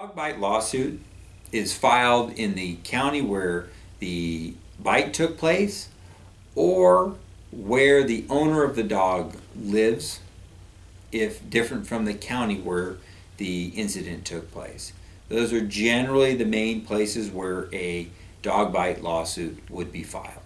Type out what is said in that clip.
Dog bite lawsuit is filed in the county where the bite took place or where the owner of the dog lives, if different from the county where the incident took place. Those are generally the main places where a dog bite lawsuit would be filed.